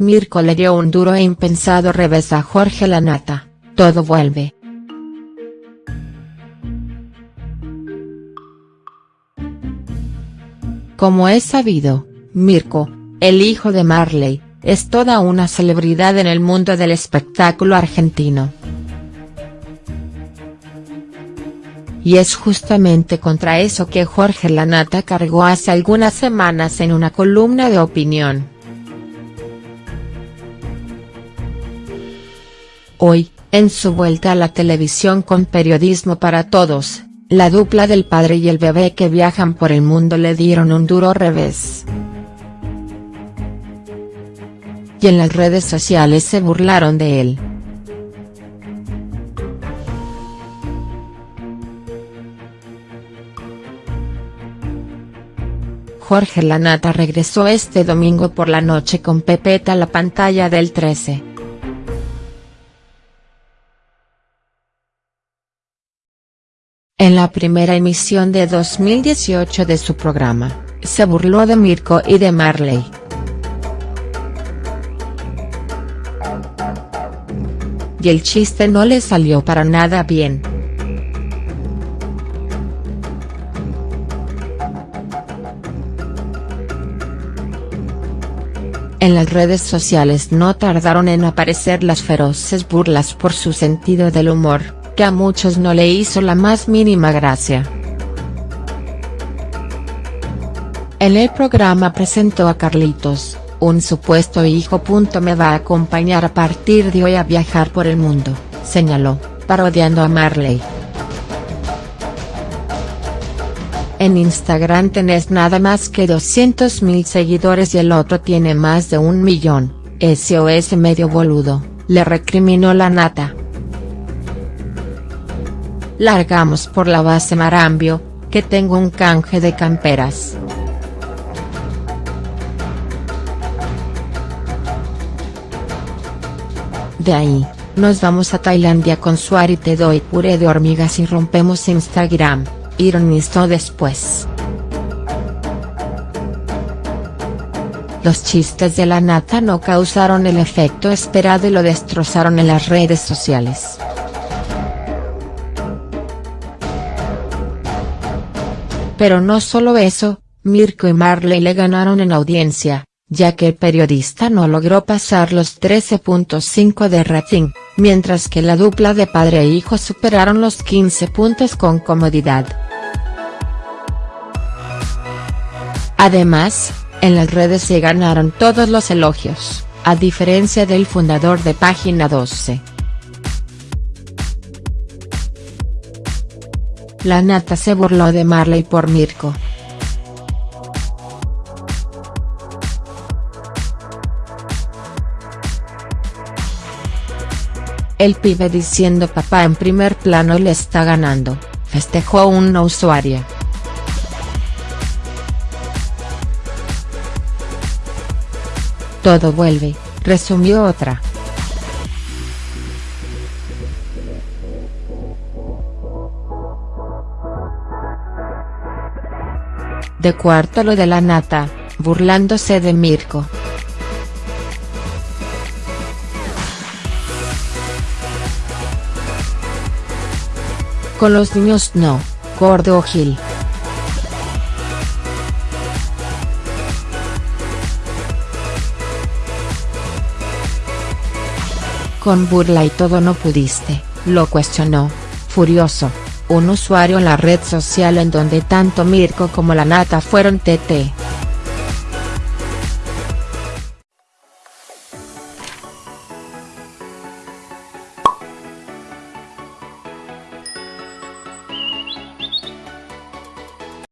Mirko le dio un duro e impensado revés a Jorge Lanata, todo vuelve. Como es sabido, Mirko, el hijo de Marley, es toda una celebridad en el mundo del espectáculo argentino. Y es justamente contra eso que Jorge Lanata cargó hace algunas semanas en una columna de opinión. Hoy, en su vuelta a la televisión con Periodismo para Todos, la dupla del padre y el bebé que viajan por el mundo le dieron un duro revés. Y en las redes sociales se burlaron de él. Jorge Lanata regresó este domingo por la noche con Pepeta a la pantalla del 13. En la primera emisión de 2018 de su programa, se burló de Mirko y de Marley. Y el chiste no le salió para nada bien. En las redes sociales no tardaron en aparecer las feroces burlas por su sentido del humor que a muchos no le hizo la más mínima gracia. En el programa presentó a Carlitos, un supuesto hijo. Me va a acompañar a partir de hoy a viajar por el mundo, señaló, parodiando a Marley. En Instagram tenés nada más que 200.000 seguidores y el otro tiene más de un millón, SOS medio boludo, le recriminó la nata. Largamos por la base Marambio, que tengo un canje de camperas. De ahí, nos vamos a Tailandia con Suari te doy puré de hormigas y rompemos Instagram, ironizó después. Los chistes de la nata no causaron el efecto esperado y lo destrozaron en las redes sociales. Pero no solo eso, Mirko y Marley le ganaron en audiencia, ya que el periodista no logró pasar los 13.5 de rating, mientras que la dupla de padre e hijo superaron los 15 puntos con comodidad. Además, en las redes se ganaron todos los elogios, a diferencia del fundador de Página 12. La nata se burló de Marley por Mirko. El pibe diciendo papá en primer plano le está ganando, festejó una usuaria. Todo vuelve, resumió otra. De cuarto lo de la nata, burlándose de Mirko. Con los niños no, gordo Gil. Con burla y todo no pudiste, lo cuestionó, furioso un usuario en la red social en donde tanto Mirko como la Nata fueron TT.